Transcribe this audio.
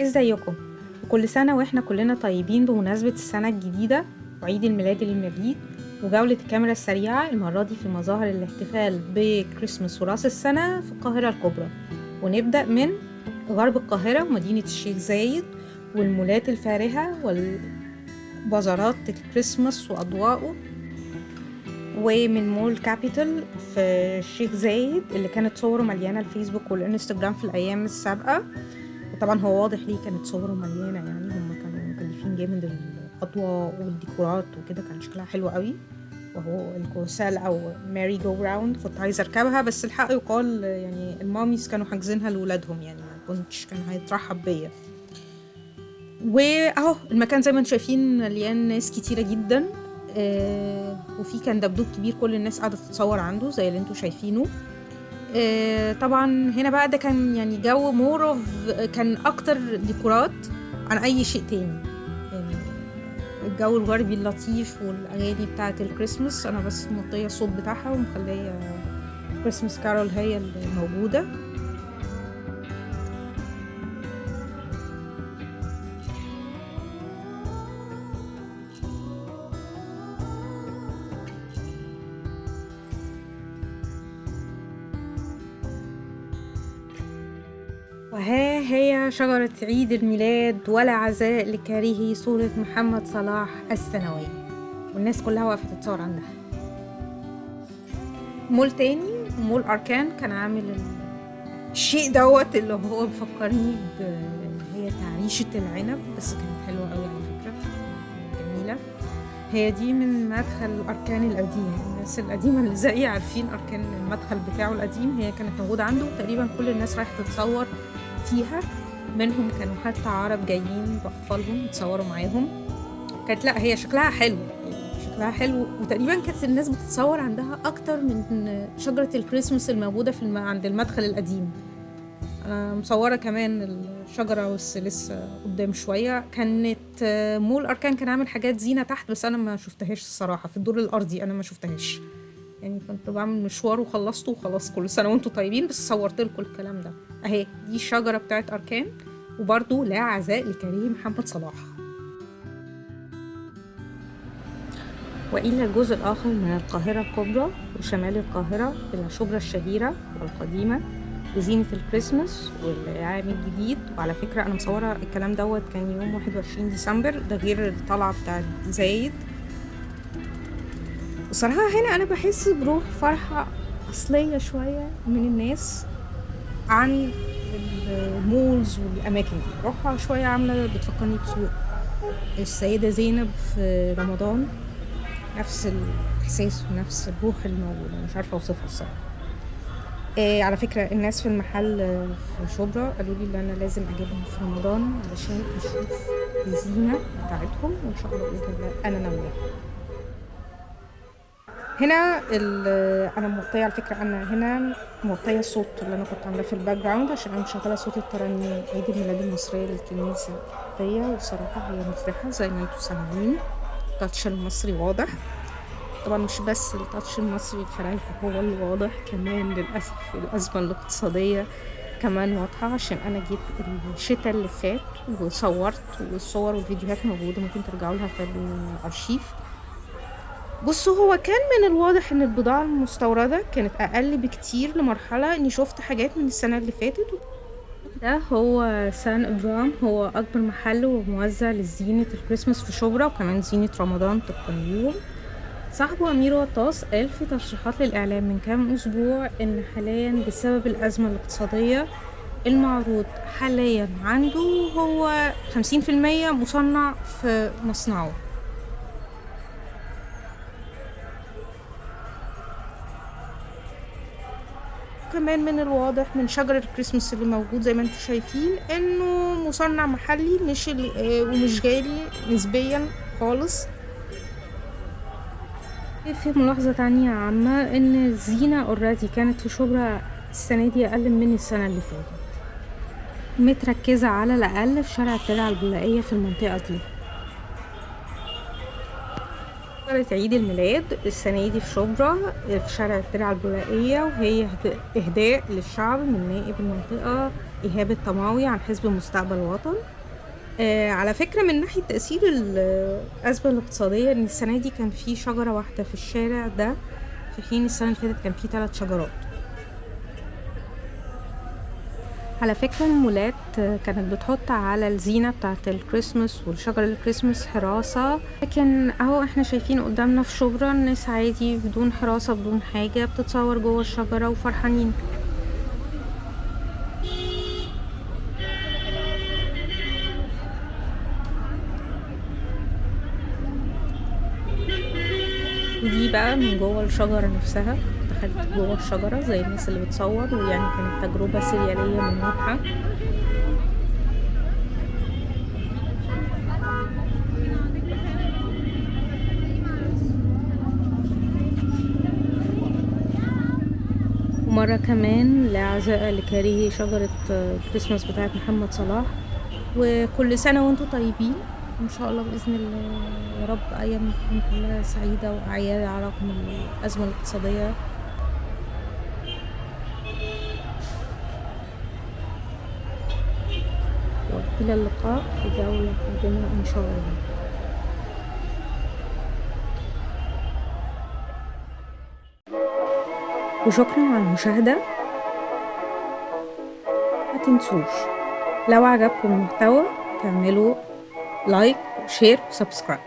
ازيكم؟ وكل سنة وإحنا كلنا طيبين بمناسبة السنة الجديدة وعيد الميلاد المجيد وجولة الكاميرا السريعة المرة دي في مظاهر الاحتفال بكريسماس وراس السنة في القاهرة الكبرى. ونبدأ من غرب القاهرة ومدينة الشيخ زايد والمولات الفارهة والبازارات الكريسماس وأضواءه. ومن مول كابيتال في الشيخ زايد اللي كانت صوره مليانة الفيسبوك والإنستجرام في الأيام السابقة. وطبعا هو واضح ليه كانت صوره مليانة يعني هم كانوا مكلفين جامد الأضواء والديكورات وكده كان شكلها حلو قوي. وهو ال carousel أو merry-go-round كنت عايزة أركبها بس الحق يقال يعني ال mommies كانوا حاجزينها لولادهم يعني. كنتش كان هيترحب بيا. وأهو المكان زي ما أنتم شايفين مليان ناس كتيرة جدا آه وفي كان دبدوب كبير كل الناس قاعدة تتصور عنده زي اللي أنتم شايفينه. آه طبعا هنا بقى ده كان يعني جو more of كان أكتر ديكورات عن أي شيء تاني. يعني الجو الغربي اللطيف والأغاني بتاعة الكريسماس أنا بس موطيه الصوت بتاعها ومخلية Christmas carol هي الموجوده وها هي شجرة عيد الميلاد ولا عزاء لكارهي صورة محمد صلاح السنوية والناس كلها واقفة تتصور عندها. مول تاني مول أركان كان عامل الشيء دوت اللي هو بيفكرني ب هي تعريشة العنب بس كانت حلوة قوي على فكرة. جميلة. هي دي من مدخل أركان القديم. الناس القديمة اللي زيي عارفين أركان المدخل بتاعه القديم. هي كانت موجودة عنده تقريبا كل الناس رايحة تتصور فيها. منهم كانوا حتى عرب جايين بأطفالهم يتصوروا معاهم. كانت لا هي شكلها حلو شكلها حلو. وتقريبا كانت الناس بتتصور عندها أكتر من شجرة الكريسماس الموجودة في الم... عند المدخل القديم. أنا مصورة كمان الشجرة بس لسه قدام شوية. كانت مول أركان كان عامل حاجات زينة تحت بس أنا ما شفتهاش الصراحة في الدور الأرضي أنا ما شفتهاش. يعني كنت بعمل مشوار وخلصته وخلاص كل سنة وأنتم طيبين بس صورت لكم الكلام ده. اهي دي الشجرة بتاعت أركان وبرضو لا عزاء لكريم محمد صلاح. وإلى الجزء الآخر من القاهرة الكبرى وشمال القاهرة إلى شبرا الشهيرة والقديمة وزينة الكريسماس والعام الجديد. وعلى فكرة أنا مصورة الكلام دوت كان يوم 21 ديسمبر ده غير الطلعة بتاعت زايد. بصراحة هنا أنا بحس بروح فرحة أصلية شوية من الناس عن المولز والأماكن دي. روحها شوية عاملة بتفكرني بسوق. السيدة زينب في رمضان نفس الإحساس ونفس الروح الموجودة مش عارفة أوصفها الصراحة. إيه على فكرة الناس في المحل في شبرا قالوا لي إن أنا لازم أجيبهم في رمضان علشان أشوف الزينة بتاعتهم وإن شاء الله بإذن الله أنا ناوية. هنا أنا موطيه على فكرة أنا هنا موطيه الصوت اللي أنا كنت عاملاه في ال background عشان أنا مشغلة صوت الترانيم عيد الميلاد المصرية للكنيسة دي وصراحة هي مفرحة زي ما أنتم سامعين. ال touch المصري واضح. طبعا مش بس ال touch المصري الفرايحي هو اللي واضح كمان للأسف الأزمة الاقتصادية كمان واضحة. عشان أنا جيت الشتاء اللي فات وصورت والصور والفيديوهات موجودة ممكن ترجعوا لها في الأرشيف. بصوا هو كان من الواضح إن البضاعة المستوردة كانت أقل بكتير لمرحلة إني شفت حاجات من السنة اللي فاتت. ده هو سان ابرام هو أكبر محل وموزع لزينة الكريسماس في شبرا وكمان زينة رمضان ليهم صاحبه أمير وطاس قال في تصريحات للإعلام من كام أسبوع إن حاليا بسبب الأزمة الاقتصادية المعروض حاليا عنده هو خمسين في المية مصنع في مصنعه. كمان من الواضح من شجر الكريسماس اللي موجود زي ما أنتم شايفين انه مصنع محلي مش ومش غالي نسبيا خالص. في ملاحظة تانية عامة إن الزينة اوريدي كانت في شبرا السنة دي أقل من السنة اللي فاتت. متركزة على الأقل في شارع الترعة البولائية في المنطقة دي. شجرة عيد الميلاد السنة دي في شبرا في شارع الترعة البولائية وهي إهداء للشعب من نائب المنطقة إيهاب الطماوي عن حزب مستقبل وطن آه على فكرة من ناحية تأثير الأزمة الاقتصادية إن السنة دي كان في شجرة واحدة في الشارع ده في حين السنة اللي فاتت كان في ثلاث شجرات. على فكرة المولات كانت بتحط على الزينة بتاعة الكريسماس والشجر الكريسماس حراسة لكن أهو إحنا شايفين قدامنا في شبرا الناس عادي بدون حراسة بدون حاجة بتتصور جوه الشجرة وفرحانين. ودي بقى من جوه الشجرة نفسها. دخلت جوه الشجرة زي الناس اللي بتصور ويعني كانت تجربة سريالية من نوعها ومرة كمان لعزاء لكارهي شجرة كريسماس بتاعت محمد صلاح. وكل سنة وأنتم طيبين. إن شاء الله بإذن الله يا رب أيام تكون كلها سعيدة وأعياد على رغم الأزمة الاقتصادية. وإلى اللقاء في جولة قادمة إن شاء الله. وشكرا على المشاهدة. ما تنسوش لو عجبكم المحتوى تعملوا لايك وشير وسبسكرايب